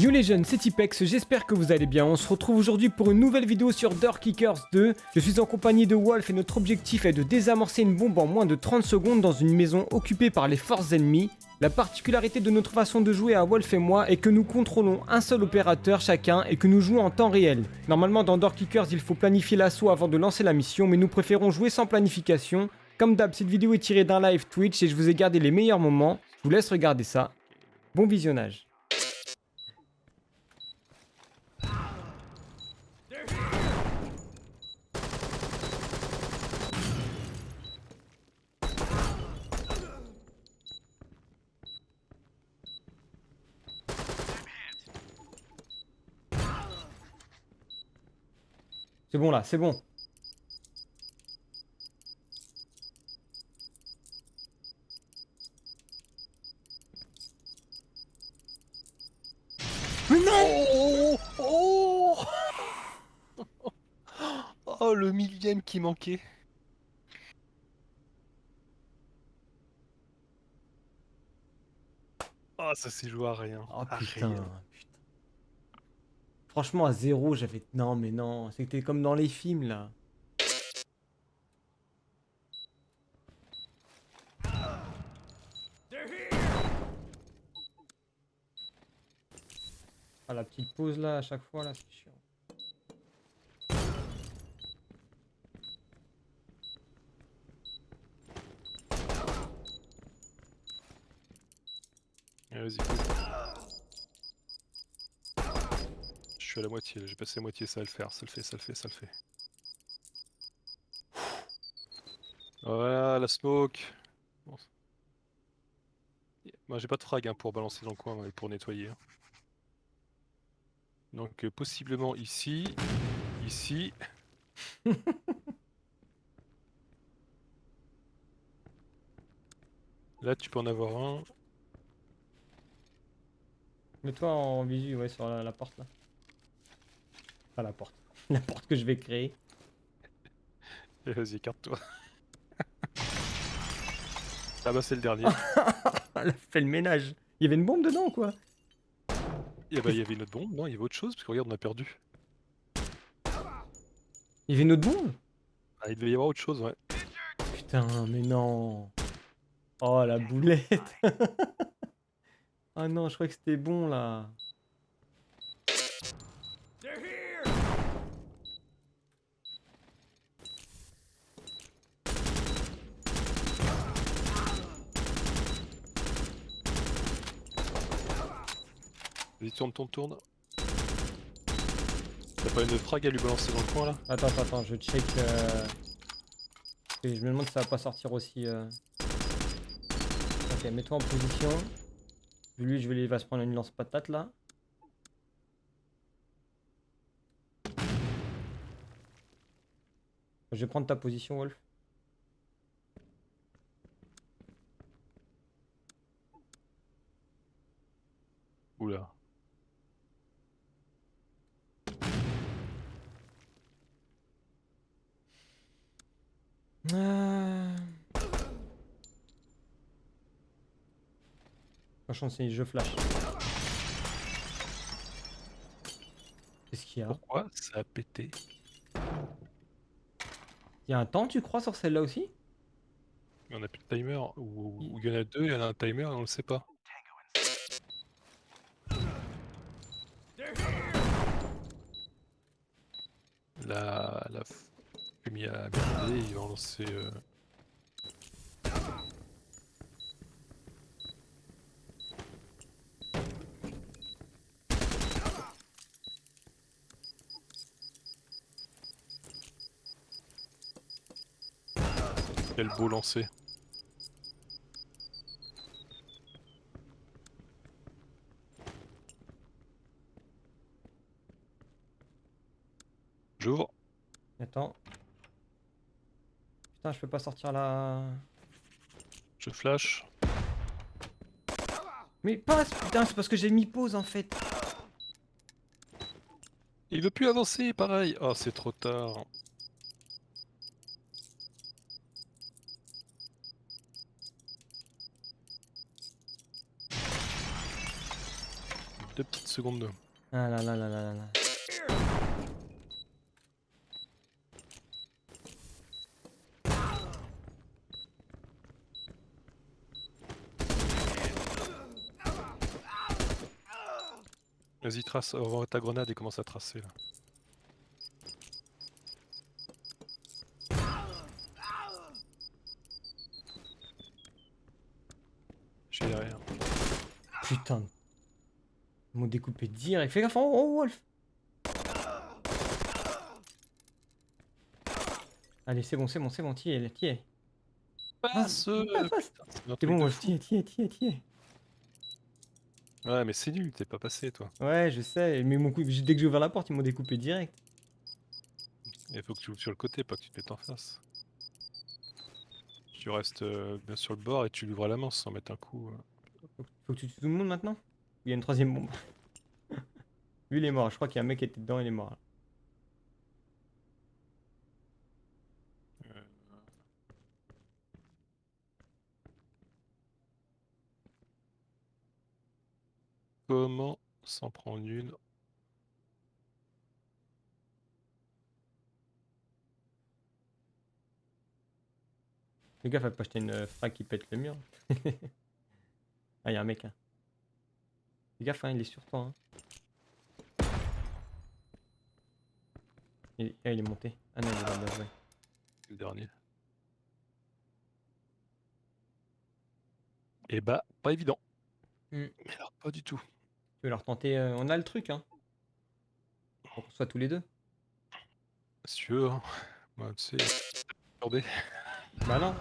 Yo les jeunes, c'est Tipex, j'espère que vous allez bien. On se retrouve aujourd'hui pour une nouvelle vidéo sur Door Kickers 2. Je suis en compagnie de Wolf et notre objectif est de désamorcer une bombe en moins de 30 secondes dans une maison occupée par les forces ennemies. La particularité de notre façon de jouer à Wolf et moi est que nous contrôlons un seul opérateur chacun et que nous jouons en temps réel. Normalement dans Door Kickers il faut planifier l'assaut avant de lancer la mission mais nous préférons jouer sans planification. Comme d'hab cette vidéo est tirée d'un live Twitch et je vous ai gardé les meilleurs moments. Je vous laisse regarder ça. Bon visionnage. C'est bon là, c'est bon. Mais non oh, oh, oh le millième qui manquait. Ah, ça s'est joué à rien. Oh À putain, rien. putain. Franchement, à zéro, j'avais... Non, mais non, c'était comme dans les films, là. Ah, la petite pause, là, à chaque fois, là, c'est chiant. Allez, Vas-y. Suis à la moitié, j'ai passé la moitié, ça va le faire, ça le fait, ça le fait, ça le fait. Voilà, la smoke. Moi j'ai pas de frag hein, pour balancer dans le coin et pour nettoyer. hein. Donc euh, possiblement ici, ici. Là tu peux en avoir un. Mets-toi en visu, ouais, sur la porte, là. Pas la porte. La porte que je vais créer. Et Vas-y, écarte-toi. ah bah c'est le dernier. Elle a fait le ménage. Il y avait une bombe dedans, ou quoi? Et bah il y avait une autre bombe, non? Il y avait autre chose Parce que regarde, on a perdu. Il y avait une autre bombe? Ah, il devait y avoir autre chose, ouais. Putain, mais non. Oh, la boulette. Ah non, je crois que c'était bon, là. Vas-y, tourne, tourne, tourne. T'as pas une frag à lui balancer dans le coin là Attends, attends, je check. euh, et je me demande si ça va pas sortir aussi. euh. Ok, mets-toi en position. Lui, je vais, il va se prendre une lance-patate là. Je vais prendre ta position, Wolf. Oula. Euh... Franchement, c'est jeu flash. Qu'est-ce qu'il y a? Pourquoi ça a pété? Il y a un temps, tu crois, sur celle-là aussi? On a plus de timer. Ou ou il y en a deux, il y en a un timer et on le sait pas. La, la fumée a merdé, ils vont lancer. euh, Quel beau lancer. J'ouvre. Attends. Putain, je peux pas sortir la... Je flash. Mais passe, putain, c'est parce que j'ai mis pause en fait. Il veut plus avancer, pareil. Oh, c'est trop tard. deux petites secondes. Ah là là là là là là. Vas-y, trace, envoie ta grenade et commence à tracer là. J'ai derrière. Putain. Ils m'ont découpé direct. Fais gaffe, oh, oh Wolf Allez, c'est bon, c'est bon, c'est bon, t'y es, t'y es. Passe passe, passe. C'est bon, Wolf, fou. t'y es, t'y es, t'y es, t'y es. Ouais, mais c'est nul, t'es pas passé toi. Ouais, je sais, mais mon coup, dès que j'ai ouvert la porte, ils m'ont découpé direct. Il faut que tu ouvres sur le côté, pas que tu te mettes en face. Tu restes euh, bien sur le bord et tu l'ouvres à la main sans mettre un coup. euh. Faut, que tu tues tout le monde maintenant? Il y a une troisième bombe. Lui, il est mort. Je crois qu'il y a un mec qui était dedans, il est mort. Comment s'en prendre une Le gars, faut pas acheter une euh, frappe qui pète le mur. ah, il y a un mec. Hein. Fais gaffe, hein, il est sur toi. Hein. Il... Ah, il est monté. Ah non, il est là, là, ouais. le dernier Et bah, pas évident. Hmm. Mais alors, pas du tout. Tu veux leur tenter euh, On a le truc, hein. Pour qu'on soit tous les deux. Si tu veux, hein. Moi, tu sais, perturbé. Bah non.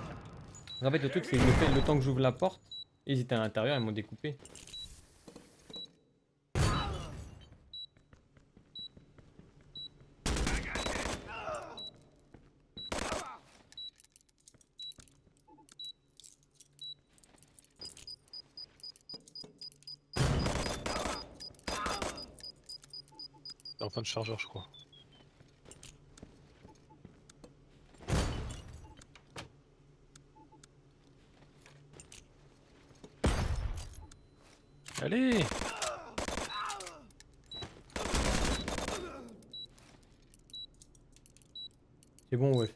En fait, le truc, c'est que le, le temps que j'ouvre la porte, ils étaient à l'intérieur, ils m'ont découpé. En fin de chargeur, je crois. Allez C'est bon, ouais.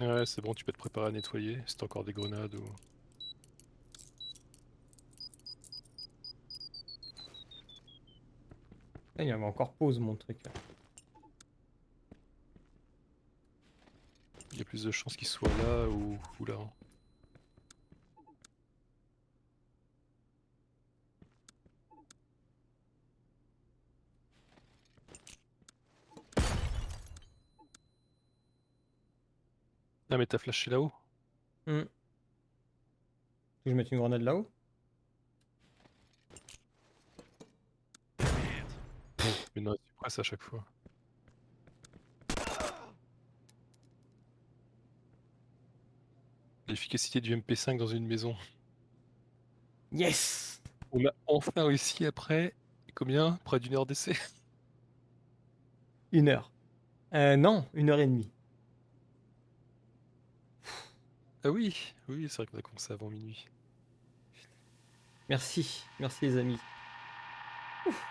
Ouais, c'est bon, tu peux te préparer à nettoyer si t'as encore des grenades ou... Il y avait encore pause, mon truc. là. Il y a plus de chances qu'il soit là ou, ou là. Ah mais t'as flashé là-haut? Hmm. Tu veux que je mette une grenade là-haut? Presses à chaque fois. L'efficacité du MP5 dans une maison. Yes On a enfin réussi après combien? Près d'une heure d'essai Une heure. Euh, non, une heure et demie. Ah oui, oui, c'est vrai qu'on a commencé avant minuit. Merci, merci les amis. Ouf.